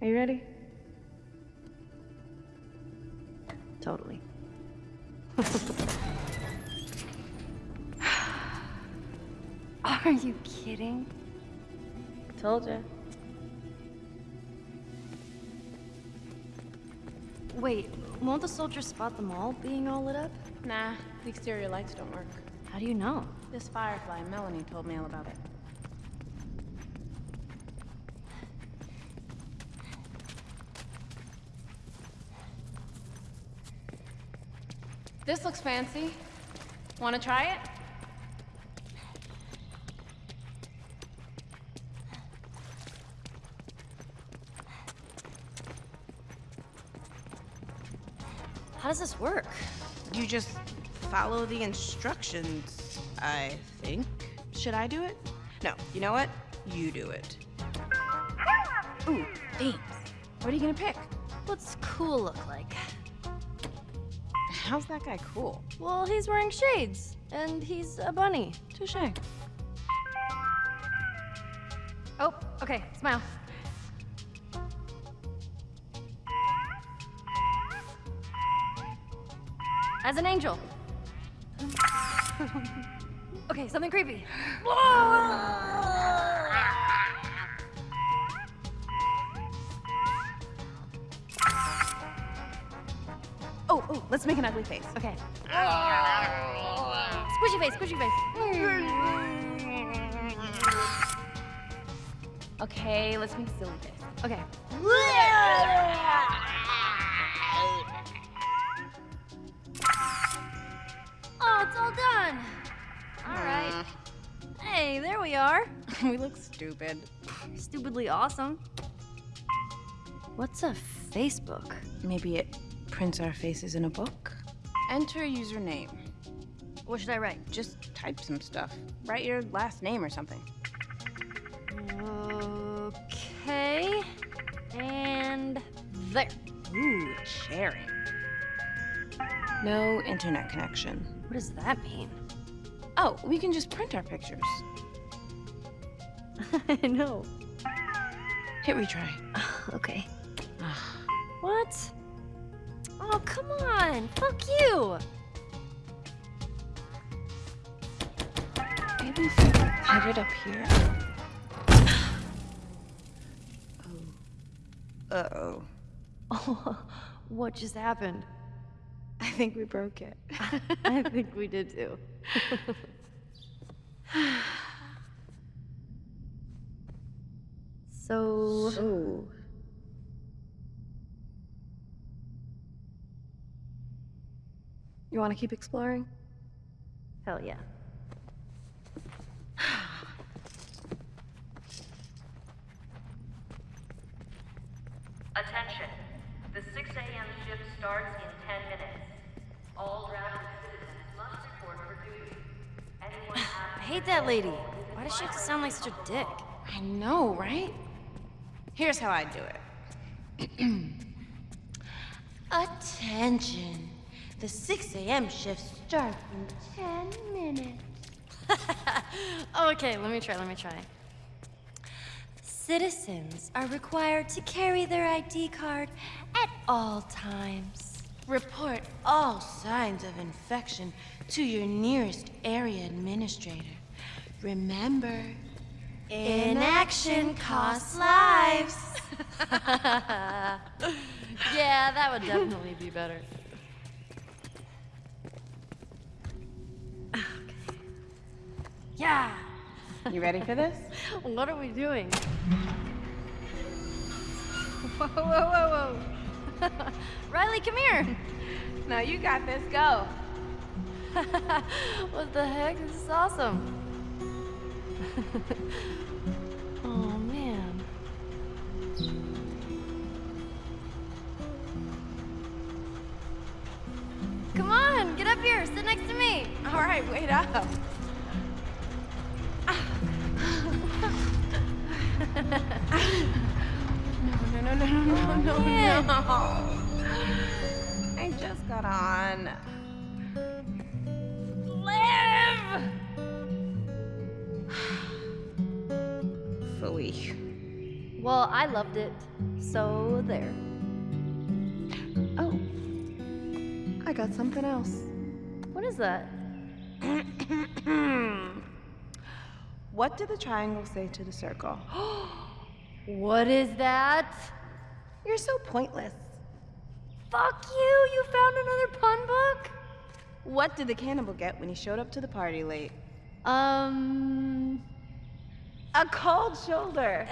Are you ready? Totally. Are you kidding? Told you. Wait, won't the soldiers spot them all being all lit up? Nah, the exterior lights don't work. How do you know? This firefly, Melanie told me all about it. This looks fancy. Want to try it? How does this work? You just follow the instructions, I think. Should I do it? No, you know what? You do it. Ooh, thanks. What are you gonna pick? What's cool look like? How's that guy cool? Well, he's wearing shades, and he's a bunny. Touche. Oh, okay, smile. As an angel. okay, something creepy. Oh, oh, let's make an ugly face. Okay. Oh. Squishy face, squishy face. Okay, let's make a silly face. Okay. Oh, it's all done. All right. Mm. Hey, there we are. we look stupid. Stupidly awesome. What's a Facebook? Maybe it prints our faces in a book? Enter username. What should I write? Just type some stuff. Write your last name or something. Okay. And there. Ooh, sharing. No internet connection. What does that mean? Oh, we can just print our pictures. I know. Hit retry. Okay. What? Oh, come on. Fuck you. Maybe if we put it up here. oh. Uh-oh. Oh, what just happened? I think we broke it. I think we did too. so, Oh. You want to keep exploring? hell yeah. Attention. The 6 a.m. shift starts in 10 minutes. All Rapid citizens must report for duty. Anyone I hate that lady. Why does she have to sound like such a dick? I know, right? Here's how I do it. Attention. The 6 a.m. shift starts in 10 minutes. okay, let me try, let me try. Citizens are required to carry their ID card at all times. Report all signs of infection to your nearest area administrator. Remember, Inaction costs lives. yeah, that would definitely be better. Yeah. You ready for this? What are we doing? Whoa, whoa, whoa, whoa. Riley, come here. Now you got this. Go. what the heck? This is awesome. oh, man. Come on, get up here. Sit next to me. All right, wait up. Oh, no, no. I just got on. Live! Phooey. Well, I loved it. So there. Oh. I got something else. What is that? what did the triangle say to the circle? What is that? You're so pointless. Fuck you! You found another pun book? What did the cannibal get when he showed up to the party late? Um. A cold shoulder.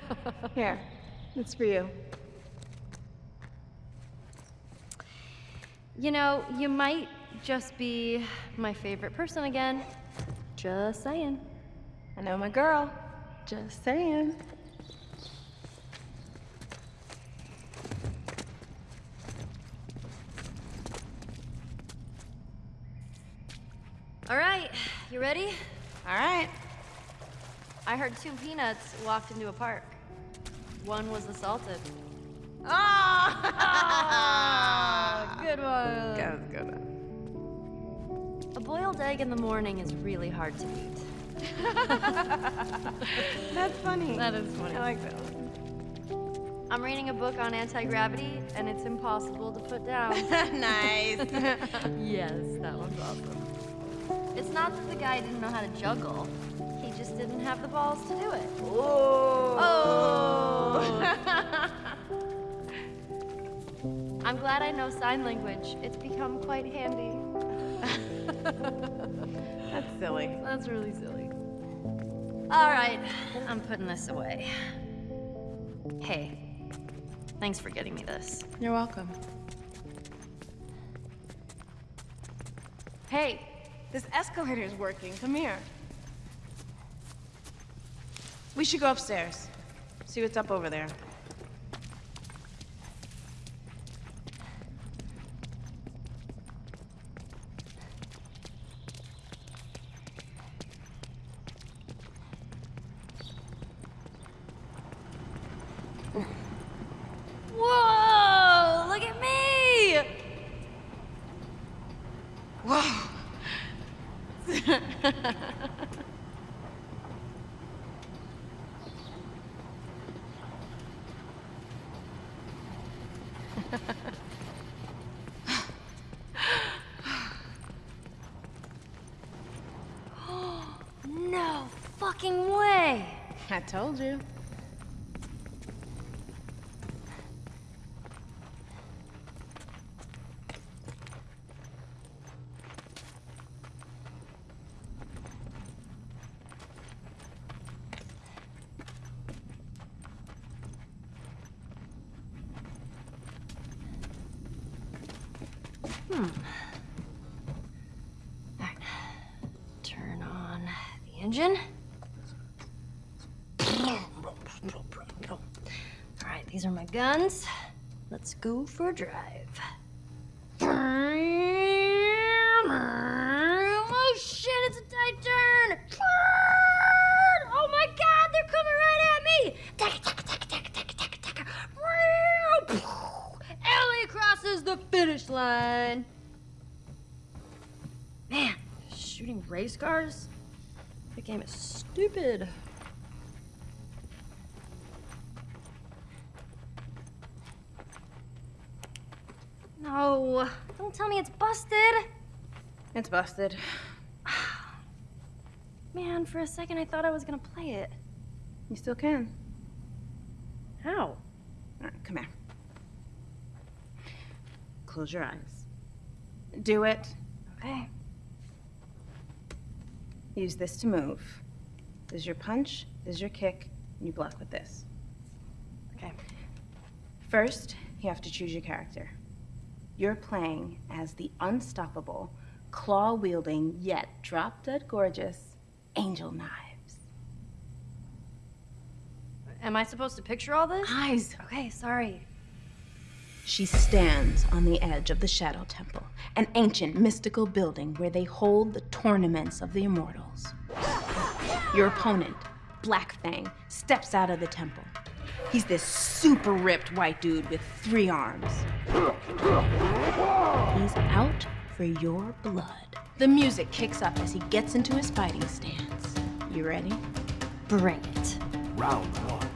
Here, it's for you. You know, you might just be my favorite person again. Just saying. I know my girl. Just saying. All right, you ready? All right. I heard two peanuts walked into a park. One was assaulted. Ah! Good one. Good one. A boiled egg in the morning is really hard to beat. That's funny. That is funny. I like that one. I'm reading a book on anti-gravity, and it's impossible to put down. nice. yes, that one's awesome. It's not that the guy didn't know how to juggle. He just didn't have the balls to do it. Oh. I'm glad I know sign language. It's become quite handy. That's silly. That's really silly. All right, I'm putting this away. Hey, thanks for getting me this. You're welcome. Hey, this escalator is working. Come here. We should go upstairs. See what's up over there. Whoa! Look at me! Whoa. No fucking way! I told you. Hmm. Turn on the engine. All right, these are my guns. Let's go for a drive. Oh shit, it's a tight turn! Oh my god, they're coming right at me! Taka, taka, taka, taka, taka, taka, taka. Ellie crosses the finish line. Man, shooting race cars? The game is stupid. No, don't tell me it's busted. It's busted. Man, for a second I thought I was gonna play it. You still can. How? All right, come here. Close your eyes. Do it. Okay. Use this to move. This is your punch, this is your kick, and you block with this. Okay. First, you have to choose your character. You're playing as the unstoppable, claw wielding, yet drop dead gorgeous Angel Knives. Am I supposed to picture all this? Eyes! Okay, sorry. She stands on the edge of the Shadow Temple, an ancient mystical building where they hold the tournaments of the immortals. Your opponent, Black Fang, steps out of the temple. He's this super ripped white dude with three arms. He's out for your blood. The music kicks up as he gets into his fighting stance. You ready? Bring it. Round one.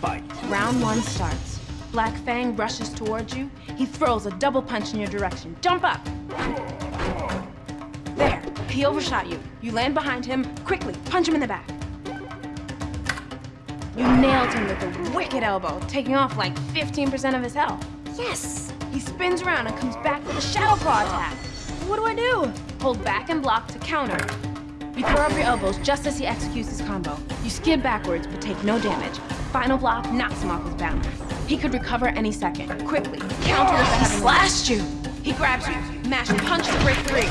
Fight. Round one starts. Black Fang rushes towards you. He throws a double punch in your direction. Jump up! There, he overshot you. You land behind him. Quickly, punch him in the back. You nailed him with a wicked elbow, taking off like 15% of his health. Yes! He spins around and comes back with a Shadow Claw attack. What do I do? Hold back and block to counter. You throw up your elbows just as he executes his combo. You skid backwards but take no damage. Final block knocks him off his balance. He could recover any second. Quickly, counter with the He heavy slashed you! He grabs you, mash punch to break three.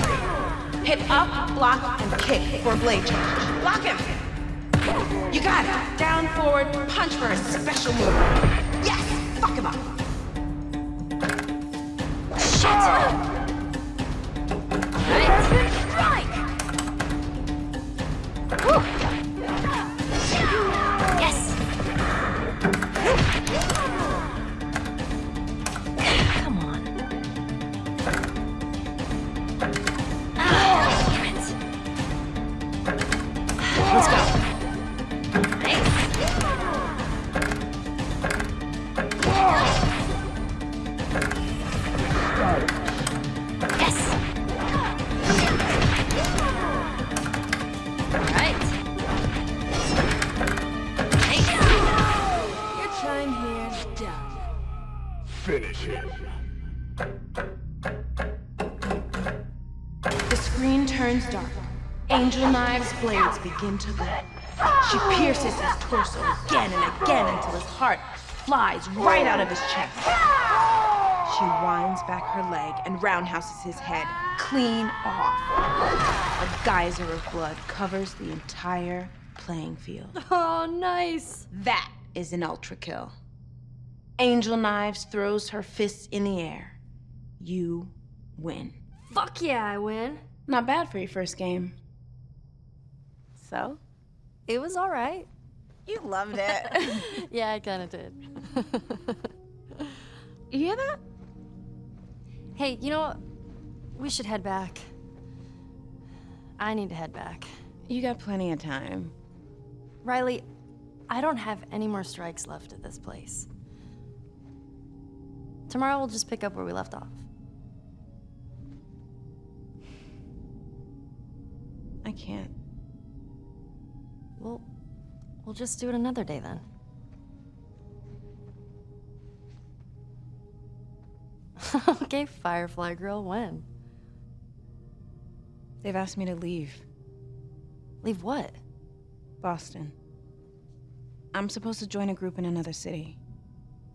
Hit up, block, and kick for a blade charge. Block him! You got it! Down, forward, punch for a special move. Yes! Fuck him up! Right. Let's go. Yes! Alright. Your time here's done. Finish him. The screen turns dark. Angel Knives' blades begin to glow. She pierces his torso again and again until his heart flies right out of his chest. She winds back her leg and roundhouses his head clean off. A geyser of blood covers the entire playing field. Oh, nice. That is an ultra kill. Angel Knives throws her fists in the air. You win. Fuck yeah, I win. Not bad for your first game. So? It was all right. You loved it. Yeah, I kind of did. you hear that? hey, you know what? We should head back. I need to head back. You got plenty of time. Riley, I don't have any more strikes left at this place. Tomorrow we'll just pick up where we left off. I can't. We'll, we'll just do it another day then. okay, Firefly Girl, when? They've asked me to leave Leave what? Boston. I'm supposed to join a group in another city.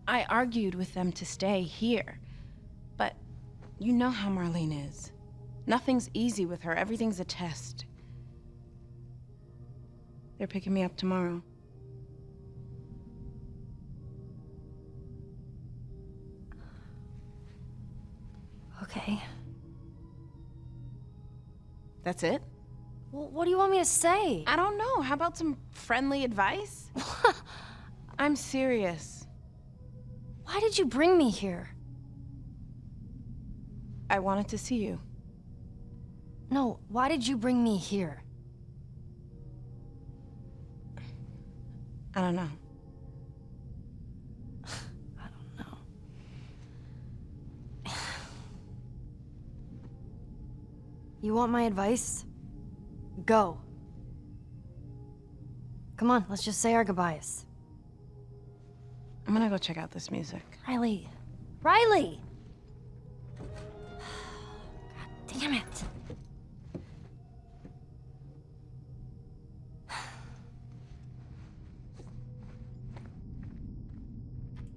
I argued with them to stay here. But you know how Marlene is. Nothing's easy with her, everything's a test. They're picking me up tomorrow. Okay. That's it? Well, what do you want me to say? I don't know. How about some friendly advice? I'm serious. Why did you bring me here? I wanted to see you. No, why did you bring me here? I don't know. I don't know. You want my advice? Go. Come on, let's just say our goodbyes. I'm gonna go check out this music. Riley. Riley!